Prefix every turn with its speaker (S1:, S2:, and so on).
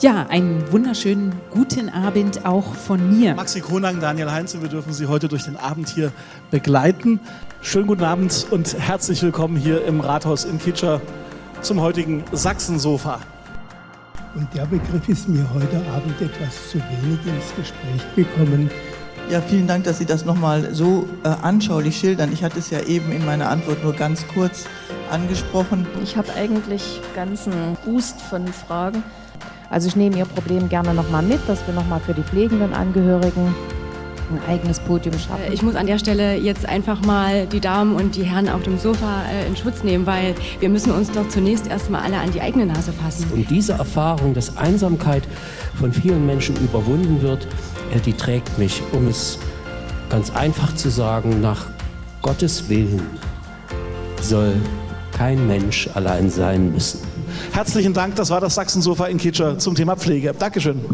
S1: Ja, einen wunderschönen guten Abend auch von mir.
S2: Maxi Kronang, Daniel Heinze, wir dürfen Sie heute durch den Abend hier begleiten. Schönen guten Abend und herzlich willkommen hier im Rathaus in Kitscher zum heutigen Sachsensofa.
S3: Und der Begriff ist mir heute Abend etwas zu wenig ins Gespräch gekommen.
S4: Ja, vielen Dank, dass Sie das nochmal so äh, anschaulich schildern. Ich hatte es ja eben in meiner Antwort nur ganz kurz angesprochen.
S5: Ich habe eigentlich ganzen Boost von Fragen. Also ich nehme Ihr Problem gerne nochmal mit, dass wir nochmal für die pflegenden Angehörigen ein eigenes Podium schaffen.
S6: Ich muss an der Stelle jetzt einfach mal die Damen und die Herren auf dem Sofa äh, in Schutz nehmen, weil wir müssen uns doch zunächst erstmal alle an die eigene Nase fassen.
S7: Und diese Erfahrung, dass Einsamkeit von vielen Menschen überwunden wird, äh, die trägt mich, um es ganz einfach zu sagen, nach Gottes Willen soll kein Mensch allein sein müssen.
S2: Herzlichen Dank, das war das Sachsensofa in Kitscher zum Thema Pflege. Dankeschön.